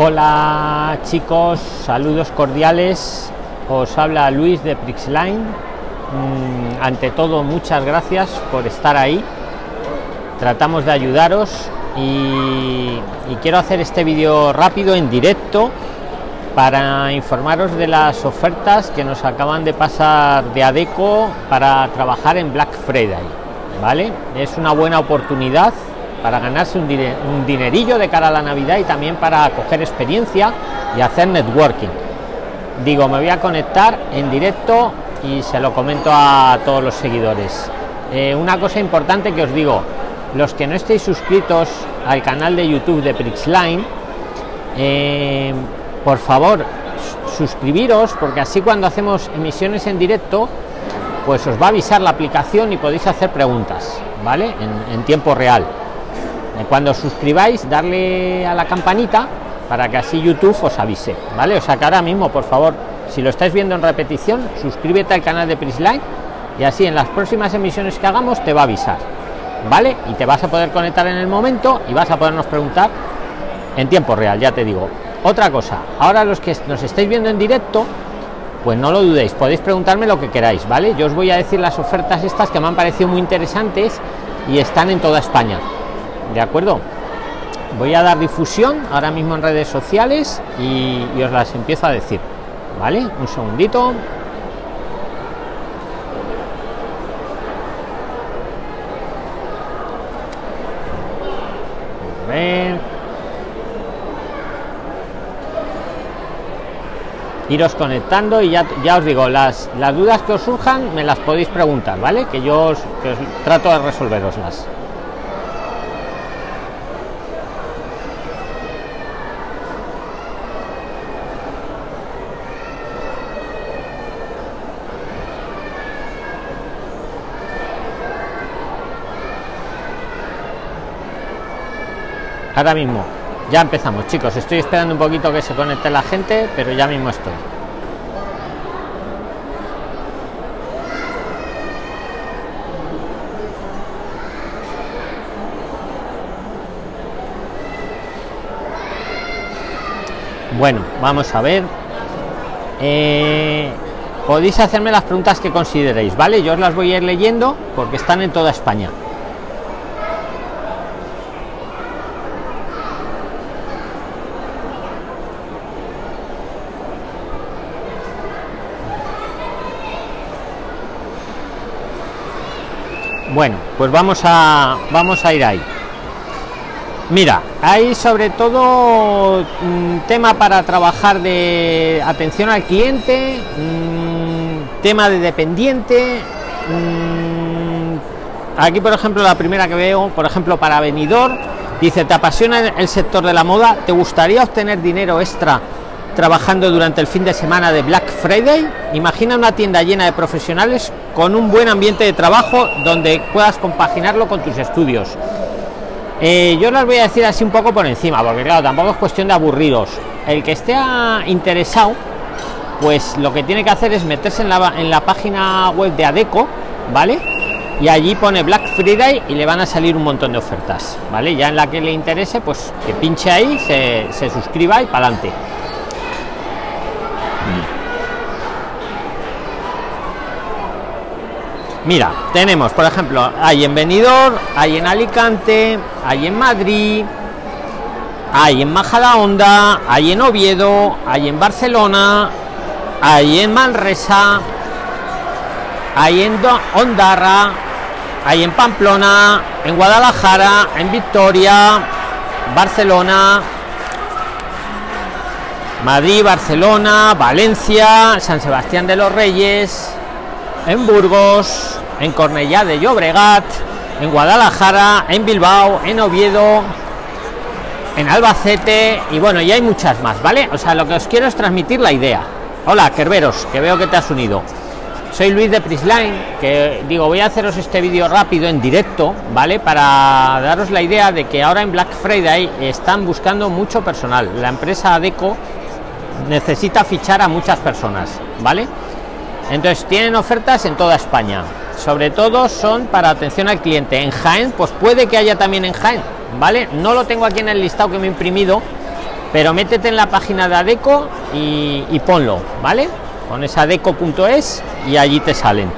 Hola chicos, saludos cordiales. Os habla Luis de Prixline. Mm, ante todo, muchas gracias por estar ahí. Tratamos de ayudaros y, quiero hacer este vídeo rápido en directo para informaros de las ofertas que nos acaban de pasar de Adeco para trabajar en Black Friday. ¿Vale? Es una buena oportunidad para ganarse un, dinerillo de cara a la Navidad y también para coger experiencia y hacer networking. Digo, me voy a conectar en directo y se lo comento a todos los seguidores. Eh, una cosa importante que os digo, los que no estéis suscritos al canal de YouTube de Prixline, eh, por favor, suscribiros porque así cuando hacemos emisiones en directo, pues os va a avisar la aplicación y podéis hacer preguntas, ¿vale? En tiempo real cuando suscribáis darle a la campanita para que así youtube os avise vale o sea que ahora mismo por favor si lo estáis viendo en repetición suscríbete al canal de prisline y así en las próximas emisiones que hagamos te va a avisar vale y te vas a poder conectar en el momento y vas a podernos preguntar en tiempo real ya te digo. Otra cosa ahora los que nos estáis viendo en directo pues no lo dudéis podéis preguntarme lo que queráis vale yo os voy a decir las ofertas estas que me han parecido muy interesantes y están en toda españa de acuerdo voy a dar difusión ahora mismo en redes sociales y, os las empiezo a decir vale un segundito. A ver. iros conectando y ya, ya os digo las, las dudas que os surjan me las podéis preguntar vale que yo os, que os trato de resolveroslas ahora mismo. Ya empezamos chicos. Estoy esperando un poquito que se conecte la gente pero ya mismo estoy. Bueno vamos a ver. Eh, podéis hacerme las preguntas que consideréis vale yo os las voy a ir leyendo porque están en toda españa bueno pues vamos a vamos a ir ahí. Mira hay sobre todo un tema para trabajar de atención al cliente un tema de dependiente un, aquí por ejemplo la primera que veo por ejemplo para venidor dice te apasiona el sector de la moda te gustaría obtener dinero extra trabajando durante el fin de semana de Black Friday. Imagina una tienda llena de profesionales con un buen ambiente de trabajo donde puedas compaginarlo con tus estudios. Eh, yo les voy a decir así un poco por encima, porque claro, tampoco es cuestión de aburridos. El que esté interesado, pues lo que tiene que hacer es meterse en la, en la página web de Adeco, ¿vale? Y allí pone Black Friday y le van a salir un montón de ofertas, ¿vale? Ya en la que le interese, pues que pinche ahí, se, se suscriba y para adelante. Mira, tenemos, por ejemplo, hay en Benidorm, hay en Alicante, hay en Madrid, hay en Majadahonda, hay en Oviedo, hay en Barcelona, hay en Manresa, hay en Ondarra, hay en Pamplona, en Guadalajara, en Victoria, Barcelona, Madrid, Barcelona, Valencia, San Sebastián de los Reyes, en Burgos, en Cornellá de Llobregat, en Guadalajara, en Bilbao, en Oviedo, en Albacete y bueno, y hay muchas más, ¿vale? O sea, lo que os quiero es transmitir la idea. Hola, Kerberos, que veo que te has unido. Soy Luis de Prisline, que digo, voy a haceros este vídeo rápido en directo, ¿vale? Para daros la idea de que ahora en Black Friday están buscando mucho personal. La empresa Adeco necesita fichar a muchas personas, ¿vale? Entonces tienen ofertas en toda España. Sobre todo son para atención al cliente. En Jaén, pues puede que haya también en Jaén, ¿vale? No lo tengo aquí en el listado que me he imprimido, pero métete en la página de Adeco y, ponlo, ¿vale? Pones adeco.es y allí te salen.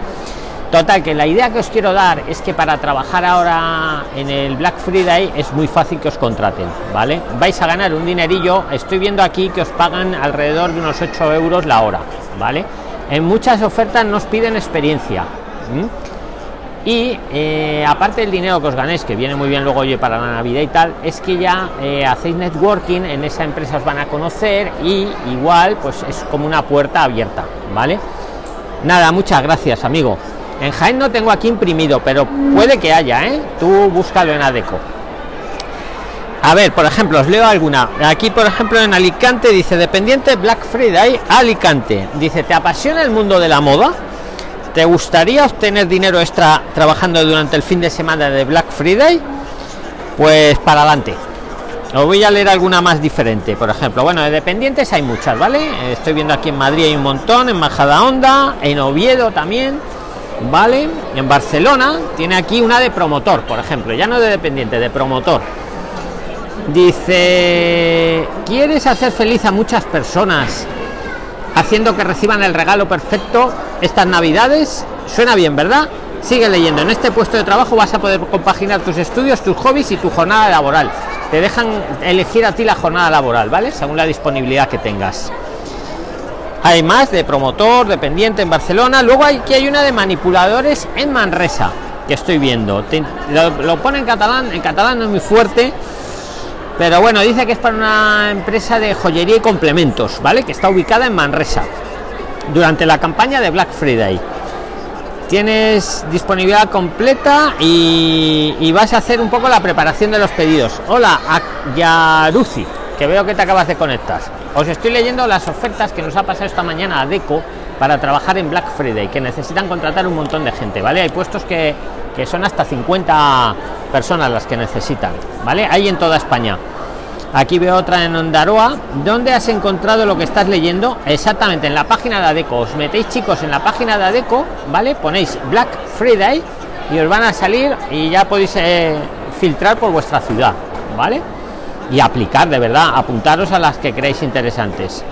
Total, que la idea que os quiero dar es que para trabajar ahora en el Black Friday es muy fácil que os contraten, ¿vale? Vais a ganar un dinerillo, estoy viendo aquí que os pagan alrededor de unos 8 euros la hora, ¿vale? En muchas ofertas nos piden experiencia. Y eh, aparte del dinero que os ganéis, que viene muy bien luego oye para la Navidad y tal, es que ya eh, hacéis networking, en esa empresa os van a conocer y igual pues es como una puerta abierta, ¿vale? Nada, muchas gracias, amigo. En Jaén no tengo aquí imprimido, pero puede que haya, ¿eh? Tú búscalo en Adeco. A ver, por ejemplo, os leo alguna. Aquí, por ejemplo, en Alicante dice, dependiente Black Friday, Alicante. Dice, ¿te apasiona el mundo de la moda? ¿Te gustaría obtener dinero extra trabajando durante el fin de semana de Black Friday? Pues para adelante. Os voy a leer alguna más diferente. Por ejemplo, bueno, de dependientes hay muchas, ¿vale? Estoy viendo aquí en Madrid hay un montón, en Majadahonda, en Oviedo también, ¿vale? En Barcelona tiene aquí una de promotor, por ejemplo, ya no de dependiente, de promotor. Dice, ¿quieres hacer feliz a muchas personas haciendo que reciban el regalo perfecto estas navidades? Suena bien, ¿verdad? Sigue leyendo. En este puesto de trabajo vas a poder compaginar tus estudios, tus hobbies y tu jornada laboral. Te dejan elegir a ti la jornada laboral, ¿vale? Según la disponibilidad que tengas. Hay más de promotor, dependiente en Barcelona. Luego hay que hay una de manipuladores en Manresa, que estoy viendo. lo, lo pone en catalán, en catalán no es muy fuerte pero bueno dice que es para una empresa de joyería y complementos vale que está ubicada en manresa. Durante la campaña de black friday tienes disponibilidad completa y, vas a hacer un poco la preparación de los pedidos. Hola Yaruzi que veo que te acabas de conectar. Os estoy leyendo las ofertas que nos ha pasado esta mañana a deco para trabajar en black friday que necesitan contratar un montón de gente vale hay puestos que, que son hasta 50 personas las que necesitan vale hay en toda españa. Aquí veo otra en Ondaroa ¿dónde has encontrado lo que estás leyendo? exactamente en la página de Adeco. Os metéis chicos en la página de Adeco vale ponéis Black Friday y os van a salir y ya podéis eh, filtrar por vuestra ciudad vale y aplicar de verdad apuntaros a las que creéis interesantes.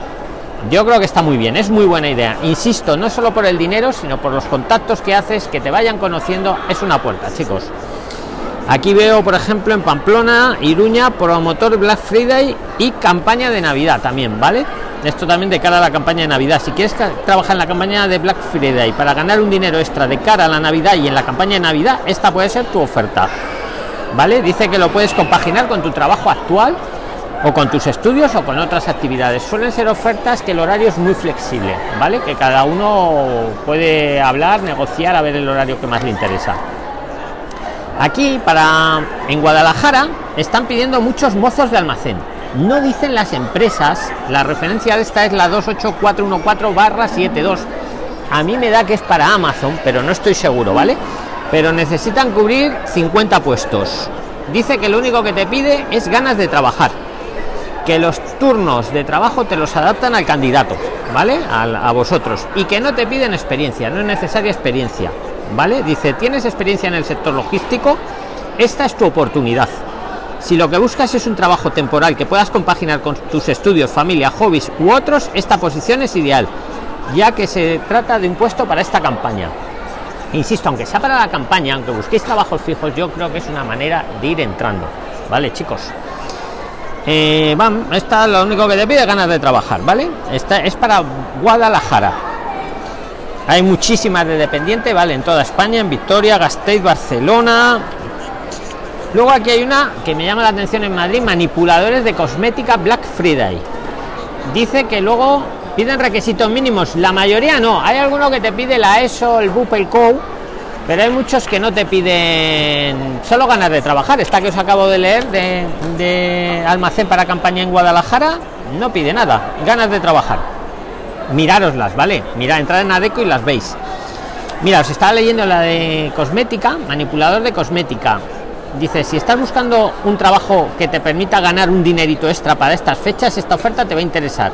Yo creo que está muy bien es muy buena idea. Insisto no solo por el dinero sino por los contactos que haces que te vayan conociendo es una puerta chicos Aquí veo, por ejemplo, en Pamplona, Iruña, promotor Black Friday y campaña de Navidad también, ¿vale? Esto también de cara a la campaña de Navidad. Si quieres trabajar en la campaña de Black Friday para ganar un dinero extra de cara a la Navidad y en la campaña de Navidad, esta puede ser tu oferta. ¿Vale? Dice que lo puedes compaginar con tu trabajo actual o con tus estudios o con otras actividades. Suelen ser ofertas que el horario es muy flexible, ¿vale? Que cada uno puede hablar, negociar, a ver el horario que más le interesa. Aquí, para en Guadalajara, están pidiendo muchos mozos de almacén. No dicen las empresas, la referencia de esta es la 28414-72. A mí me da que es para Amazon, pero no estoy seguro, ¿vale? Pero necesitan cubrir 50 puestos. Dice que lo único que te pide es ganas de trabajar. Que los turnos de trabajo te los adaptan al candidato, ¿vale? A, a vosotros. Y que no te piden experiencia, no es necesaria experiencia ¿vale? Dice, ¿tienes experiencia en el sector logístico? Esta es tu oportunidad. Si lo que buscas es un trabajo temporal que puedas compaginar con tus estudios, familia, hobbies u otros, esta posición es ideal, ya que se trata de un puesto para esta campaña. Insisto, aunque sea para la campaña, aunque busquéis trabajos fijos, yo creo que es una manera de ir entrando. ¿Vale, chicos? Eh, esta lo único que te pide ganas de trabajar, ¿vale? Esta es para Guadalajara hay muchísimas de dependiente vale en toda españa en victoria gasteiz barcelona. Luego aquí hay una que me llama la atención en madrid manipuladores de cosmética black friday. Dice que luego piden requisitos mínimos. La mayoría no. Hay alguno que te pide la eso el bup co pero hay muchos que no te piden solo ganas de trabajar. Esta que os acabo de leer de almacén para campaña en guadalajara no pide nada. Ganas de trabajar mirároslas, ¿vale? Mira, entrad en Adeco y las veis. Mira, os estaba leyendo la de cosmética, manipulador de cosmética. Dice, si estás buscando un trabajo que te permita ganar un dinerito extra para estas fechas, esta oferta te va a interesar.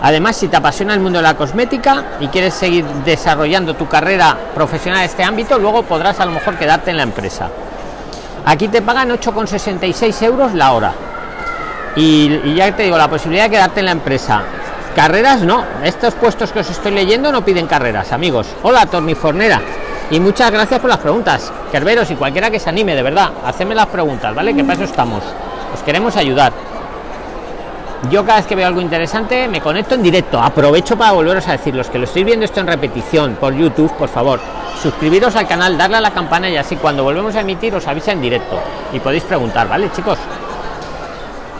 Además, si te apasiona el mundo de la cosmética y quieres seguir desarrollando tu carrera profesional en este ámbito, luego podrás a lo mejor quedarte en la empresa. Aquí te pagan 8,66 euros la hora. y, y ya te digo la posibilidad de quedarte en la empresa carreras no. Estos puestos que os estoy leyendo no piden carreras amigos. Hola tornifornera y muchas gracias por las preguntas. Kerberos y cualquiera que se anime de verdad hacedme las preguntas vale que para eso estamos. Os queremos ayudar. Yo cada vez que veo algo interesante me conecto en directo. Aprovecho para volveros a decir los que lo estoy viendo esto en repetición por youtube por favor suscribiros al canal darle a la campana y así cuando volvemos a emitir os avisa en directo. Y podéis preguntar vale chicos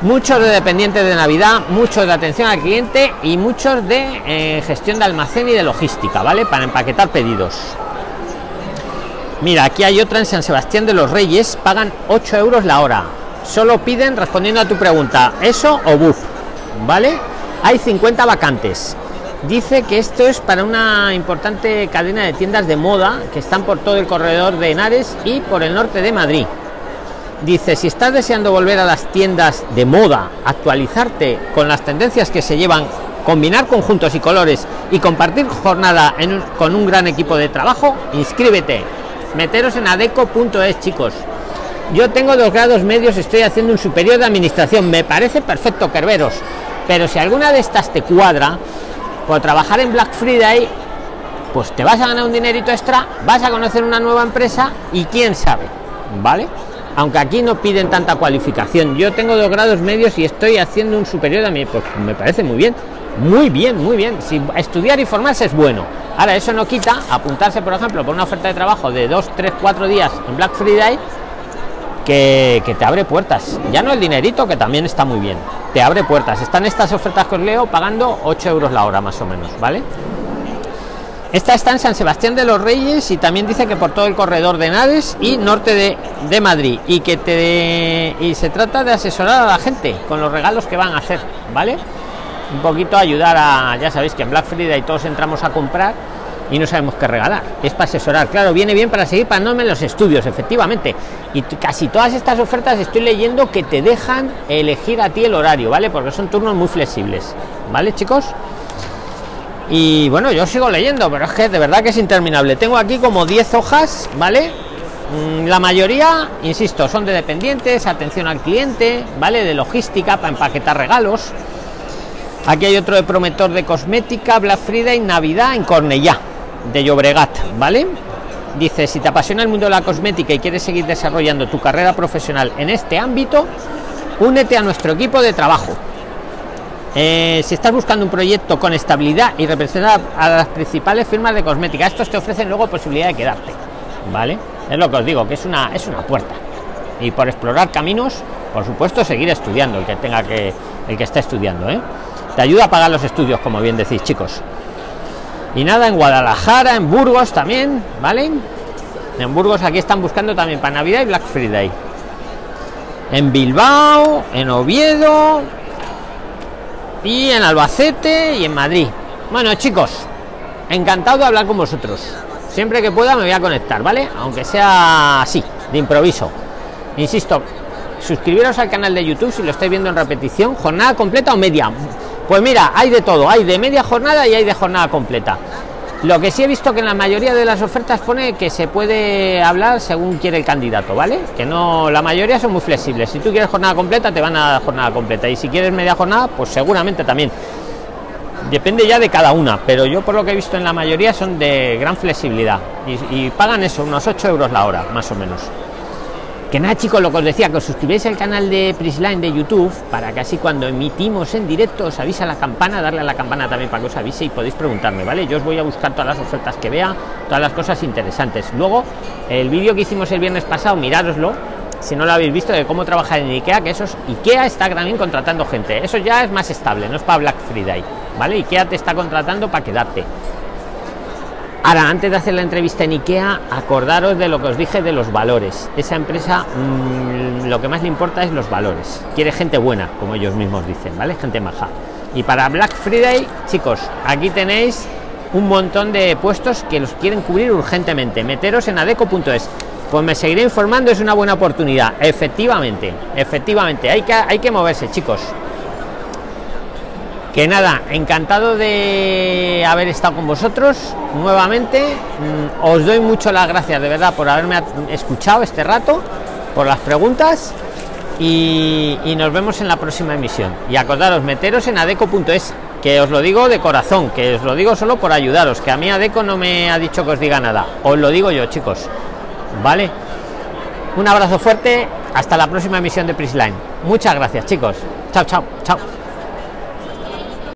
muchos de dependientes de navidad muchos de atención al cliente y muchos de eh, gestión de almacén y de logística vale para empaquetar pedidos. Mira aquí hay otra en san sebastián de los reyes pagan 8 euros la hora. Solo piden respondiendo a tu pregunta eso o buf vale hay 50 vacantes. Dice que esto es para una importante cadena de tiendas de moda que están por todo el corredor de Henares y por el norte de Madrid dice si estás deseando volver a las tiendas de moda actualizarte con las tendencias que se llevan combinar conjuntos y colores y compartir jornada con un gran equipo de trabajo inscríbete. Meteros en adeco.es chicos. Yo tengo dos grados medios estoy haciendo un superior de administración. Me parece perfecto kerberos. Pero si alguna de estas te cuadra por trabajar en black friday pues te vas a ganar un dinerito extra vas a conocer una nueva empresa y quién sabe vale aunque aquí no piden tanta cualificación yo tengo dos grados medios y estoy haciendo un superior a mí. Pues me parece muy bien muy bien muy bien. Si estudiar y formarse es bueno. Ahora eso no quita apuntarse por ejemplo por una oferta de trabajo de dos tres cuatro días en black friday que, que, te abre puertas. Ya no el dinerito que también está muy bien. Te abre puertas. Están estas ofertas que os leo pagando 8 euros la hora más o menos vale esta está en San Sebastián de los Reyes y también dice que por todo el corredor de Naves y norte de, de Madrid y que te y se trata de asesorar a la gente con los regalos que van a hacer, ¿vale? Un poquito ayudar a, ya sabéis que en Black Friday todos entramos a comprar y no sabemos qué regalar. Es para asesorar, claro, viene bien para seguir pagándome los estudios, efectivamente. Y casi todas estas ofertas estoy leyendo que te dejan elegir a ti el horario, ¿vale? Porque son turnos muy flexibles, ¿vale, chicos? Y bueno yo sigo leyendo pero es que de verdad que es interminable. Tengo aquí como 10 hojas vale mm, la mayoría insisto son de dependientes atención al cliente vale de logística para empaquetar regalos. Aquí hay otro de prometor de cosmética black friday navidad en cornellá de llobregat vale dice si te apasiona el mundo de la cosmética y quieres seguir desarrollando tu carrera profesional en este ámbito únete a nuestro equipo de trabajo eh, si estás buscando un proyecto con estabilidad y representar a las principales firmas de cosmética, estos te ofrecen luego posibilidad de quedarte, ¿vale? Es lo que os digo, que es una, es una puerta. Y por explorar caminos, por supuesto, seguir estudiando, el que tenga que, el que está estudiando, ¿eh? Te ayuda a pagar los estudios, como bien decís, chicos. Y nada, en Guadalajara, en Burgos también, ¿vale? En Burgos aquí están buscando también para Navidad y Black Friday. En Bilbao, en Oviedo, y en Albacete y en Madrid. Bueno, chicos, encantado de hablar con vosotros. Siempre que pueda me voy a conectar, ¿vale? Aunque sea así, de improviso. Insisto, suscribiros al canal de YouTube si lo estáis viendo en repetición, jornada completa o media. Pues mira, hay de todo, hay de media jornada y hay de jornada completa. Lo que sí he visto que en la mayoría de las ofertas pone que se puede hablar según quiere el candidato, ¿vale? Que no, la mayoría son muy flexibles. Si tú quieres jornada completa, te van a dar jornada completa. Y si quieres media jornada, pues seguramente también. Depende ya de cada una, pero yo por lo que he visto en la mayoría son de gran flexibilidad. Y, y pagan eso, unos 8 euros la hora, más o menos que nada chicos lo que os decía que os suscribáis al canal de Prisline de youtube para que así cuando emitimos en directo os avisa la campana darle a la campana también para que os avise y podéis preguntarme vale yo os voy a buscar todas las ofertas que vea todas las cosas interesantes. Luego el vídeo que hicimos el viernes pasado mirároslo si no lo habéis visto de cómo trabajar en ikea que esos ikea está también contratando gente. Eso ya es más estable no es para black friday vale ikea te está contratando para quedarte Ahora, antes de hacer la entrevista en IKEA, acordaros de lo que os dije de los valores. Esa empresa mmm, lo que más le importa es los valores. Quiere gente buena, como ellos mismos dicen, ¿vale? Gente maja. Y para Black Friday, chicos, aquí tenéis un montón de puestos que los quieren cubrir urgentemente. Meteros en adeco.es. Pues me seguiré informando, es una buena oportunidad. Efectivamente, efectivamente, hay que, hay que moverse, chicos que nada encantado de haber estado con vosotros nuevamente. Mm, os doy mucho las gracias de verdad por haberme escuchado este rato por las preguntas y, y nos vemos en la próxima emisión. Y acordaros meteros en adeco.es que os lo digo de corazón que os lo digo solo por ayudaros que a mí adeco no me ha dicho que os diga nada. Os lo digo yo chicos. Vale un abrazo fuerte. Hasta la próxima emisión de Prisline muchas gracias chicos. Chao chao chao